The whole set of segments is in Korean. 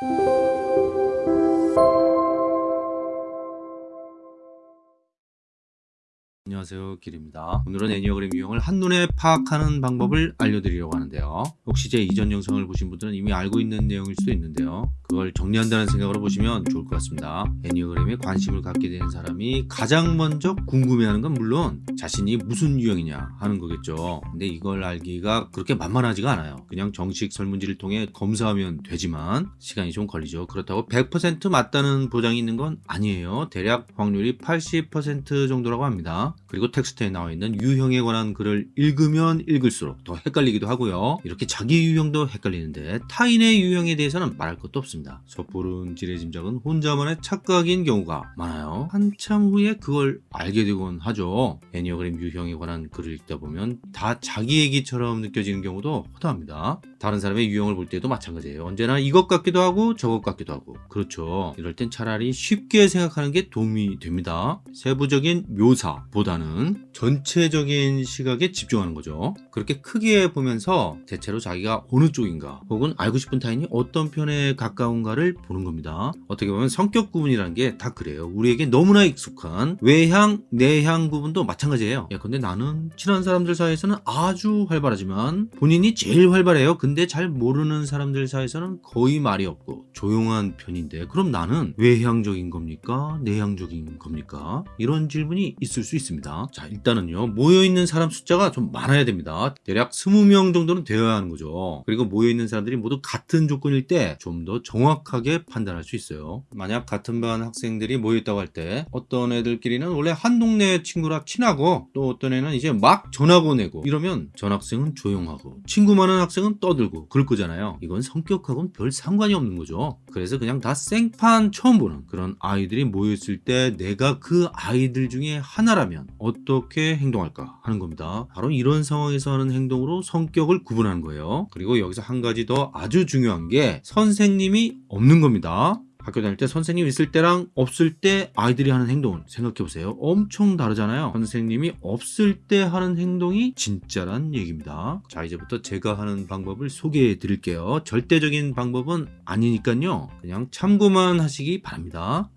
Thank you. 안녕하세요 길입니다. 오늘은 애니어그램 유형을 한눈에 파악하는 방법을 알려드리려고 하는데요. 혹시 제 이전 영상을 보신 분들은 이미 알고 있는 내용일 수도 있는데요. 그걸 정리한다는 생각으로 보시면 좋을 것 같습니다. 애니어그램에 관심을 갖게 되는 사람이 가장 먼저 궁금해하는 건 물론 자신이 무슨 유형이냐 하는 거겠죠. 근데 이걸 알기가 그렇게 만만하지가 않아요. 그냥 정식 설문지를 통해 검사하면 되지만 시간이 좀 걸리죠. 그렇다고 100% 맞다는 보장이 있는 건 아니에요. 대략 확률이 80% 정도라고 합니다 그리고 텍스트에 나와 있는 유형에 관한 글을 읽으면 읽을수록 더 헷갈리기도 하고요. 이렇게 자기 유형도 헷갈리는데 타인의 유형에 대해서는 말할 것도 없습니다. 섣부른 지레 짐작은 혼자만의 착각인 경우가 많아요. 한참 후에 그걸 알게 되곤 하죠. 애니어그램 유형에 관한 글을 읽다 보면 다 자기 얘기처럼 느껴지는 경우도 허다합니다. 다른 사람의 유형을 볼 때도 마찬가지예요. 언제나 이것 같기도 하고 저것 같기도 하고 그렇죠. 이럴 땐 차라리 쉽게 생각하는 게 도움이 됩니다. 세부적인 묘사 보다는 전체적인 시각에 집중하는 거죠. 그렇게 크게 보면서 대체로 자기가 어느 쪽인가 혹은 알고 싶은 타인이 어떤 편에 가까운가를 보는 겁니다. 어떻게 보면 성격 구분이라는 게 다 그래요. 우리에게 너무나 익숙한 외향, 내향 구분도 마찬가지예요. 야, 근데 나는 친한 사람들 사이에서는 아주 활발하지만 본인이 제일 활발해요. 근데 잘 모르는 사람들 사이에서는 거의 말이 없고 조용한 편인데 그럼 나는 외향적인 겁니까? 내향적인 겁니까? 이런 질문이 있을 수 있습니다. 자, 일단은요. 모여있는 사람 숫자가 좀 많아야 됩니다. 대략 20명 정도는 되어야 하는 거죠. 그리고 모여있는 사람들이 모두 같은 조건일 때 좀 더 정확하게 판단할 수 있어요. 만약 같은 반 학생들이 모여있다고 할 때 어떤 애들끼리는 원래 한 동네 친구라 친하고 또 어떤 애는 이제 막 전학 오내고 이러면 전 학생은 조용하고 친구 많은 학생은 떠들고 그럴 거잖아요. 이건 성격하고는 별 상관이 없는 거죠. 그래서 그냥 다 생판 처음 보는 그런 아이들이 모였을 때 내가 그 아이들 중에 하나라면 어떻게 행동할까 하는 겁니다. 바로 이런 상황에서 하는 행동으로 성격을 구분하는 거예요. 그리고 여기서 한 가지 더 아주 중요한 게 선생님이 없는 겁니다. 학교 다닐 때 선생님 있을 때랑 없을 때 아이들이 하는 행동을 생각해 보세요. 엄청 다르잖아요. 선생님이 없을 때 하는 행동이 진짜란 얘기입니다. 자 이제부터 제가 하는 방법을 소개해 드릴게요. 절대적인 방법은 아니니까요. 그냥 참고만 하시기 바랍니다.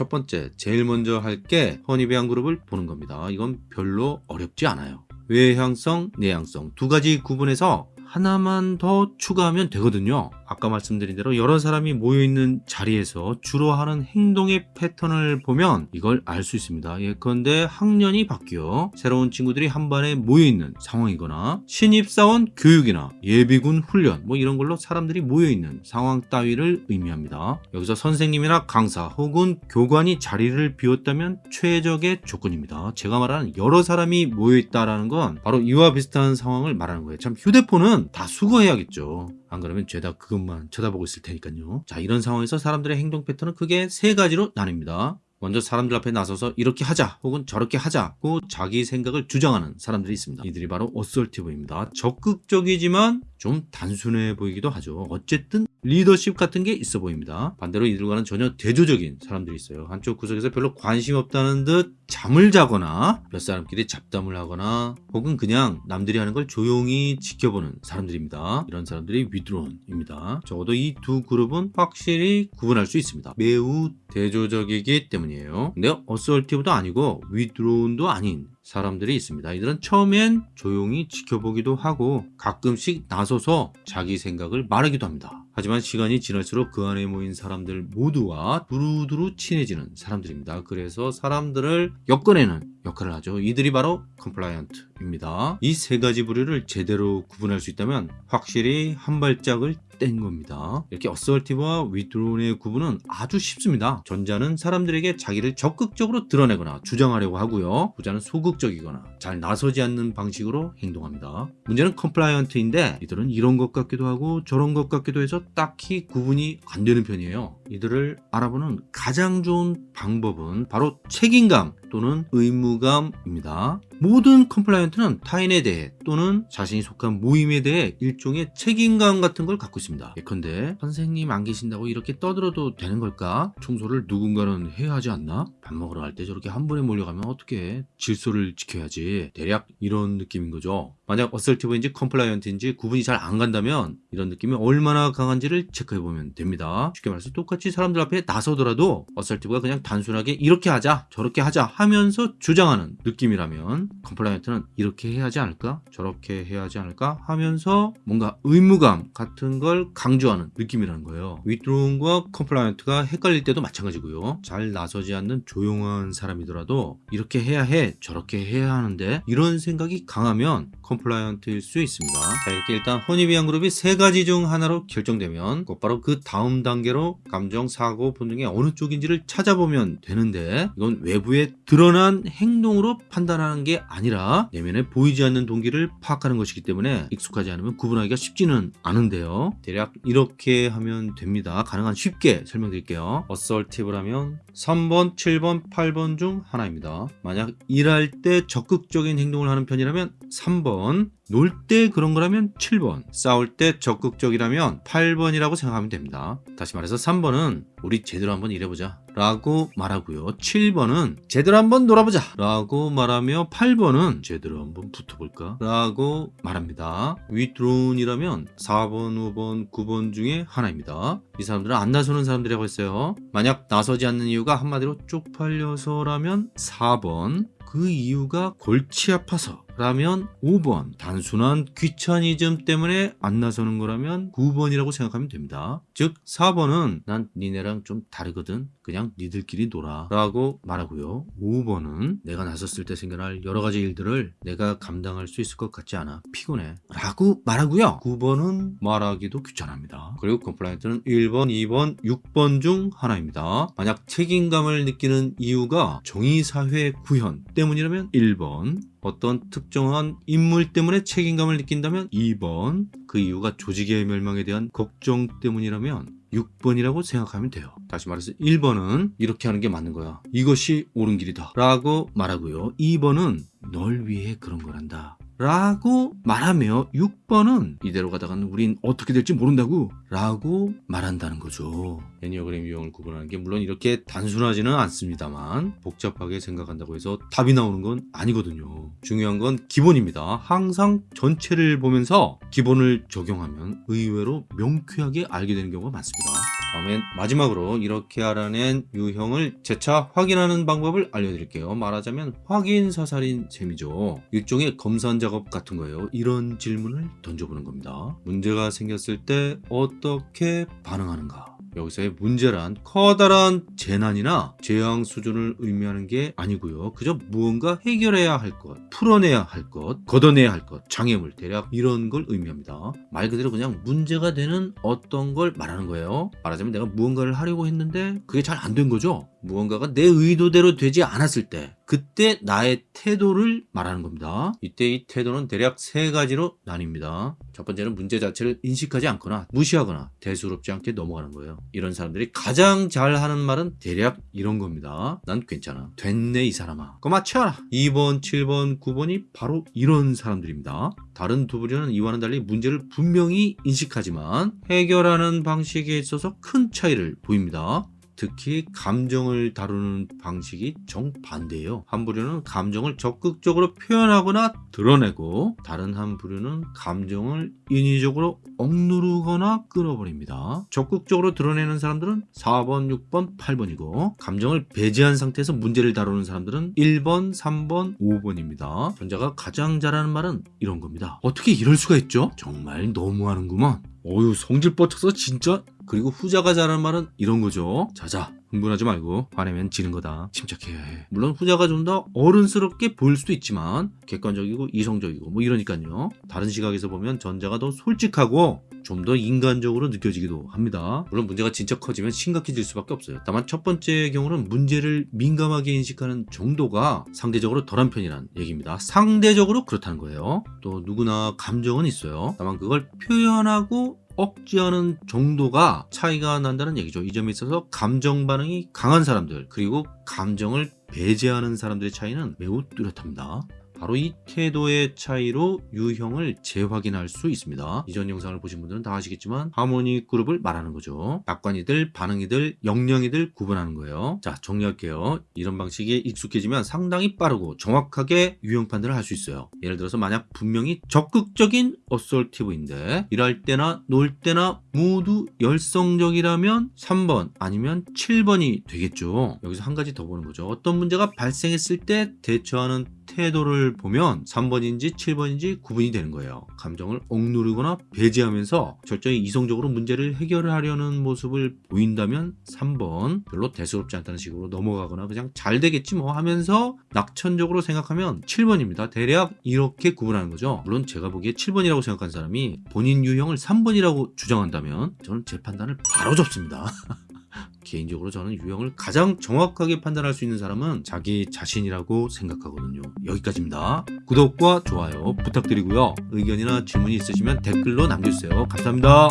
첫 번째, 제일 먼저 할 게 허니베안 그룹을 보는 겁니다. 이건 별로 어렵지 않아요. 외향성, 내향성 두 가지 구분해서 하나만 더 추가하면 되거든요. 아까 말씀드린 대로 여러 사람이 모여있는 자리에서 주로 하는 행동의 패턴을 보면 이걸 알 수 있습니다. 예컨대 학년이 바뀌어 새로운 친구들이 한 반에 모여있는 상황이거나 신입사원 교육이나 예비군 훈련 뭐 이런 걸로 사람들이 모여있는 상황 따위를 의미합니다. 여기서 선생님이나 강사 혹은 교관이 자리를 비웠다면 최적의 조건입니다. 제가 말하는 여러 사람이 모여있다는 건 바로 이와 비슷한 상황을 말하는 거예요. 참 휴대폰은 다 수거해야겠죠. 안 그러면 죄다 그것만 쳐다보고 있을 테니까요. 자, 이런 상황에서 사람들의 행동 패턴은 크게 세 가지로 나뉩니다. 먼저 사람들 앞에 나서서 이렇게 하자 혹은 저렇게 하자고 자기 생각을 주장하는 사람들이 있습니다. 이들이 바로 assertive입니다. 적극적이지만 좀 단순해 보이기도 하죠. 어쨌든 리더십 같은 게 있어 보입니다. 반대로 이들과는 전혀 대조적인 사람들이 있어요. 한쪽 구석에서 별로 관심 없다는 듯 잠을 자거나 몇 사람끼리 잡담을 하거나 혹은 그냥 남들이 하는 걸 조용히 지켜보는 사람들입니다. 이런 사람들이 withdrawn입니다. 적어도 이 두 그룹은 확실히 구분할 수 있습니다. 매우 대조적이기 때문이에요. 근데 assertive도 아니고 withdrawn도 아닌 사람들이 있습니다. 이들은 처음엔 조용히 지켜보기도 하고 가끔씩 나서서 자기 생각을 말하기도 합니다. 하지만 시간이 지날수록 그 안에 모인 사람들 모두와 두루두루 친해지는 사람들입니다. 그래서 사람들을 엮어내는 역할을 하죠. 이들이 바로 compliant입니다. 이 세 가지 부류를 제대로 구분할 수 있다면 확실히 한 발짝을 뗀 겁니다. 이렇게 assertive와 withdrawn의 구분은 아주 쉽습니다. 전자는 사람들에게 자기를 적극적으로 드러내거나 주장하려고 하고요. 후자는 소극적이거나 잘 나서지 않는 방식으로 행동합니다. 문제는 compliant인데 이들은 이런 것 같기도 하고 저런 것 같기도 해서 딱히 구분이 안 되는 편이에요. 이들을 알아보는 가장 좋은 방법은 바로 책임감 또는 의무감입니다. 모든 compliant는 타인에 대해 또는 자신이 속한 모임에 대해 일종의 책임감 같은 걸 갖고 있습니다. 예컨대 선생님 안 계신다고 이렇게 떠들어도 되는 걸까? 청소를 누군가는 해야 하지 않나? 밥 먹으러 갈 때 저렇게 한 번에 몰려가면 어떻게 질서를 지켜야지 대략 이런 느낌인 거죠. 만약 assertive인지 compliant인지 구분이 잘 안 간다면 이런 느낌이 얼마나 강한지를 체크해 보면 됩니다. 쉽게 말해서 똑같이 사람들 앞에 나서더라도 assertive가 그냥 단순하게 이렇게 하자 저렇게 하자 하면서 주장하는 느낌이라면 compliant는 이렇게 해야 하지 않을까 저렇게 해야 하지 않을까 하면서 뭔가 의무감 같은 걸 강조하는 느낌이라는 거예요. withdrawn과 compliant가 헷갈릴 때도 마찬가지고요. 잘 나서지 않는 조용한 사람이더라도 이렇게 해야 해 저렇게 해야 하는데 이런 생각이 강하면 compliant일 수 있습니다. 자 이렇게 일단 Hornevian 그룹이 세 가지 중 하나로 결정되면 곧바로 그 다음 단계로 감정, 사고, 본능의 어느 쪽인지를 찾아보면 되는데 이건 외부에 드러난 행동으로 판단하는 게 아니라 내면에 보이지 않는 동기를 파악하는 것이기 때문에 익숙하지 않으면 구분하기가 쉽지는 않은데요. 대략 이렇게 하면 됩니다. 가능한 쉽게 설명드릴게요. assertive라면 3번, 7번, 8번 중 하나입니다. 만약 일할 때 적극적인 행동을 하는 편이라면 3번, 놀 때 그런 거라면 7번, 싸울 때 적극적이라면 8번이라고 생각하면 됩니다. 다시 말해서 3번은 우리 제대로 한번 일해보자 라고 말하고요. 7번은 제대로 한번 놀아보자 라고 말하며 8번은 제대로 한번 붙어볼까 라고 말합니다. withdrawn이라면 4번, 5번, 9번 중에 하나입니다. 이 사람들은 안 나서는 사람들이라고 했어요. 만약 나서지 않는 이유가 한마디로 쪽팔려서라면 4번 그 이유가 골치 아파서 라면 5번 단순한 귀차니즘 때문에 안 나서는 거라면 9번이라고 생각하면 됩니다 즉 4번은 난 니네랑 좀 다르거든 그냥 니들끼리 놀아 라고 말하고요. 5번은 내가 나섰을 때 생겨날 여러 가지 일들을 내가 감당할 수 있을 것 같지 않아 피곤해 라고 말하고요. 9번은 말하기도 귀찮아합니다. 그리고 compliant는 1번 2번 6번 중 하나입니다. 만약 책임감을 느끼는 이유가 정의사회 구현 때문이라면 1번 어떤 특정한 인물 때문에 책임감을 느낀다면 2번 그 이유가 조직의 멸망에 대한 걱정 때문이라면 6번이라고 생각하면 돼요. 다시 말해서 1번은 이렇게 하는 게 맞는 거야. 이것이 옳은 길이다 라고 말하고요. 2번은 널 위해 그런 거란다 라고 말하며 6번은 이대로 가다가는 우린 어떻게 될지 모른다고 라고 말한다는 거죠. 애니어그램 유형을 구분하는 게 물론 이렇게 단순하지는 않습니다만 복잡하게 생각한다고 해서 답이 나오는 건 아니거든요. 중요한 건 기본입니다. 항상 전체를 보면서 기본을 적용하면 의외로 명쾌하게 알게 되는 경우가 많습니다 다음엔 마지막으로 이렇게 알아낸 유형을 재차 확인하는 방법을 알려드릴게요. 말하자면 확인 사살인 셈이죠. 일종의 검산 작업 같은 거예요. 이런 질문을 던져보는 겁니다. 문제가 생겼을 때 어떻게 반응하는가? 여기서의 문제란 커다란 재난이나 재앙 수준을 의미하는 게 아니고요. 그저 무언가 해결해야 할 것, 풀어내야 할 것, 걷어내야 할 것, 장애물, 대략 이런 걸 의미합니다. 말 그대로 그냥 문제가 되는 어떤 걸 말하는 거예요. 말하자면 내가 무언가를 하려고 했는데 그게 잘 안 된 거죠. 무언가가 내 의도대로 되지 않았을 때 그때 나의 태도를 말하는 겁니다. 이때 이 태도는 대략 세 가지로 나뉩니다. 첫 번째는 문제 자체를 인식하지 않거나 무시하거나 대수롭지 않게 넘어가는 거예요. 이런 사람들이 가장 잘하는 말은 대략 이런 겁니다. 난 괜찮아. 됐네 이 사람아. 맞춰라. 2번, 7번, 9번이 바로 이런 사람들입니다. 다른 두 부류는 이와는 달리 문제를 분명히 인식하지만 해결하는 방식에 있어서 큰 차이를 보입니다. 특히 감정을 다루는 방식이 정반대예요. 한 부류는 감정을 적극적으로 표현하거나 드러내고 다른 한 부류는 감정을 인위적으로 억누르거나 끊어버립니다. 적극적으로 드러내는 사람들은 4번, 6번, 8번이고 감정을 배제한 상태에서 문제를 다루는 사람들은 1번, 3번, 5번입니다. 전자가 가장 잘하는 말은 이런 겁니다. 어떻게 이럴 수가 있죠? 정말 너무하는구먼. 어유 성질 뻗쳐서 진짜 그리고 후자가 잘하는 말은 이런 거죠. 자자 흥분하지 말고 화내면 지는 거다. 침착해야 해 물론 후자가 좀 더 어른스럽게 보일 수도 있지만 객관적이고 이성적이고 뭐 이러니까요. 다른 시각에서 보면 전자가 더 솔직하고 좀 더 인간적으로 느껴지기도 합니다. 물론 문제가 진짜 커지면 심각해질 수밖에 없어요. 다만 첫 번째 경우는 문제를 민감하게 인식하는 정도가 상대적으로 덜한 편이란 얘기입니다. 상대적으로 그렇다는 거예요. 또 누구나 감정은 있어요. 다만 그걸 표현하고 억지하는 정도가 차이가 난다는 얘기죠. 이 점에 있어서 감정 반응이 강한 사람들 그리고 감정을 배제하는 사람들의 차이는 매우 뚜렷합니다. 바로 이 태도의 차이로 유형을 재확인할 수 있습니다. 이전 영상을 보신 분들은 다 아시겠지만 하모니 그룹을 말하는 거죠. 낙관이들, 반응이들, 영영이들 구분하는 거예요. 자, 정리할게요. 이런 방식에 익숙해지면 상당히 빠르고 정확하게 유형 판단을 할 수 있어요. 예를 들어서 만약 분명히 적극적인 assertive인데 일할 때나 놀 때나 모두 열성적이라면 3번 아니면 7번이 되겠죠. 여기서 한 가지 더 보는 거죠. 어떤 문제가 발생했을 때 대처하는 태도를 보면 3번인지 7번인지 구분이 되는 거예요. 감정을 억누르거나 배제하면서 절정히 이성적으로 문제를 해결하려는 모습을 보인다면 3번 별로 대수롭지 않다는 식으로 넘어가거나 그냥 잘 되겠지 뭐 하면서 낙천적으로 생각하면 7번입니다. 대략 이렇게 구분하는 거죠. 물론 제가 보기에 7번이라고 생각한 사람이 본인 유형을 3번이라고 주장한다면 저는 제 판단을 바로 접습니다. 개인적으로 저는 유형을 가장 정확하게 판단할 수 있는 사람은 자기 자신이라고 생각하거든요. 여기까지입니다. 구독과 좋아요 부탁드리고요. 의견이나 질문이 있으시면 댓글로 남겨주세요. 감사합니다.